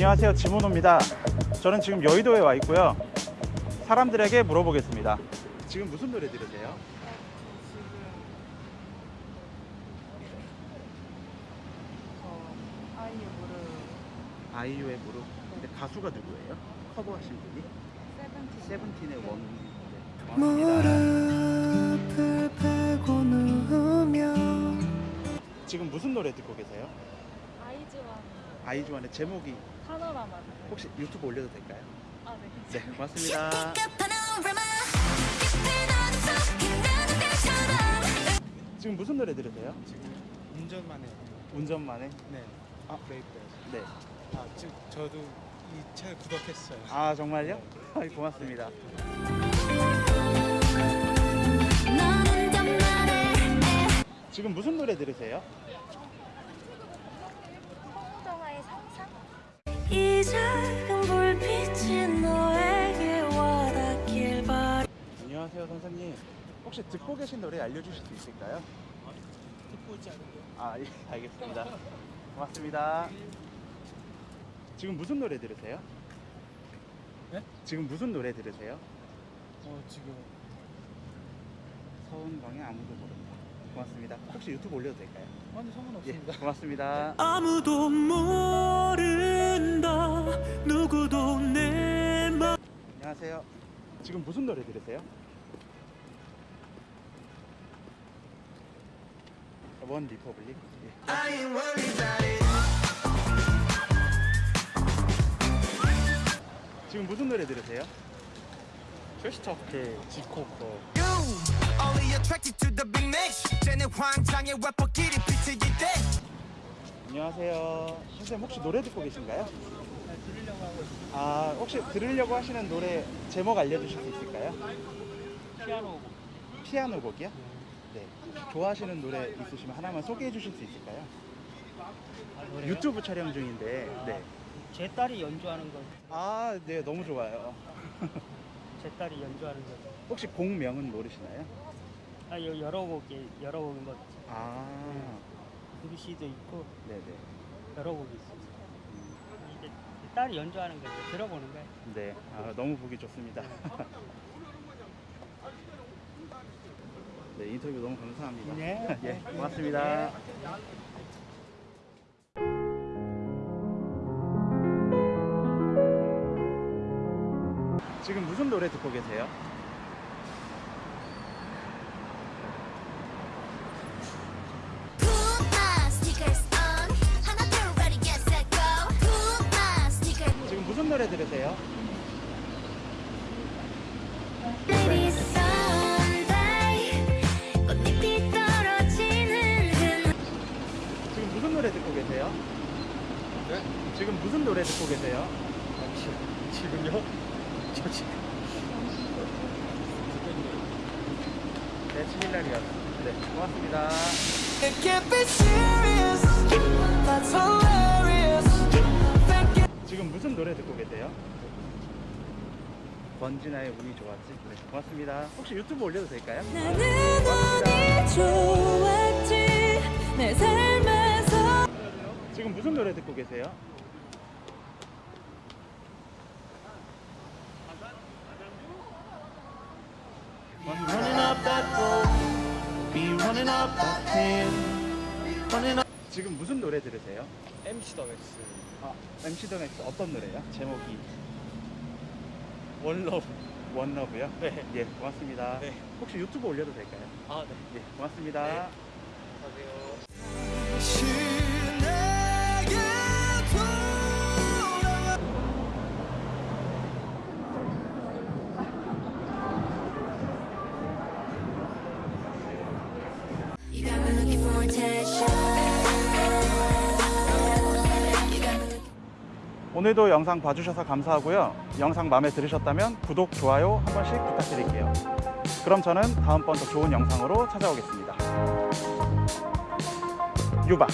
안녕하세요 지모노입니다 저는 지금 여의도에 와 있고요 사람들에게 물어보겠습니다 지금 무슨 노래 들으세요? 아이유 무릎 아이유의 무릎 근데 가수가 누구예요? 커버하신 분이? 세븐틴 세븐틴의 원 무릎을 펴고 누우며 지금 무슨 노래 듣고 계세요? 아이즈와 아이즈원의 제목이 파노라마 혹시 유튜브 올려도 될까요? 아 네 네 고맙습니다 지금 무슨 노래 들으세요? 운전만 해요. 운전만 해? 네. 아. 브레이크에서. 네. 아, 지금 저도 이 채널 구독했어요. 아 정말요? 아, 고맙습니다 지금 무슨 노래 들으세요? 홍정아의 상상? 이 작은 불빛이 너에게 와닿길 바라 안녕하세요 선생님 혹시 듣고 계신 노래 알려주실 수 있을까요? 듣고 있지 않은데요? 아 예, 알겠습니다 고맙습니다 지금 무슨 노래 들으세요? 네? 지금 무슨 노래 들으세요? 어, 지금 서은광의 아무도 모른다 고맙습니다 혹시 유튜브 올려도 될까요? 아니 예 상관없습니다. 고맙습니다 아무도 모 른다 누구도 내 맘 안녕하세요 지금 무슨 노래 들으세요? OneRepublic 예. 지금 무슨 노래 들으세요? 캐시터크 지코커. Only attracted to the big mix. 쟤네 환장의 래퍼끼리 비트일 때. 안녕하세요 선생님 혹시 노래 듣고 계신가요? 들으려고 하고 있어요. 아 혹시 들으려고 하시는 노래 제목 알려주실 수 있을까요? 피아노. 피아노 곡이요? 네 좋아하시는 노래 있으시면 하나만 소개해 주실 수 있을까요? 유튜브 촬영 중인데 네. 제 딸이 연주하는 거, 아, 네, 너무 좋아요. 제 딸이 연주하는 거. 혹시 곡명은 모르시나요? 아, 여- 여러 곡이 여러 곡인 거, 아, BBC 도 있고 네네. 여러 곡이 있어요. 이제 딸이 연주하는 거 이제 들어보는 거예요. 네, 아, 너무 보기 좋습니다. 네, 인터뷰 너무 감사합니다. 네. 예, 고맙습니다. 지금 무슨 노래 듣고 계세요? 지금 무슨 노래 들으세요? 그 지금 무슨 노래 듣고 계세요? 네? 지금 무슨 노래 듣고 계세요? 아, 지, 지금요? 저 지금. 네, 7일날이었습니다. 네, 고맙습니다. 권진아의 운이 좋았지? 네, 고맙습니다. 혹시 유튜브 올려도 될까요? 나는 운이 좋았지 내 삶에서 지금 무슨 노래 듣고 계세요? 지금 무슨 노래 들으세요? MC THE MAX. 아, MC THE MAX 어떤 노래요? 제목이 One Love. One Love요? 네. 예, 고맙습니다. 네. 혹시 유튜브 올려도 될까요? 아, 네. 예, 고맙습니다. 네. 안녕하세요. 오늘도 영상 봐주셔서 감사하고요. 영상 마음에 들으셨다면 구독, 좋아요 한 번씩 부탁드릴게요. 그럼 저는 다음번 더 좋은 영상으로 찾아오겠습니다. 유바!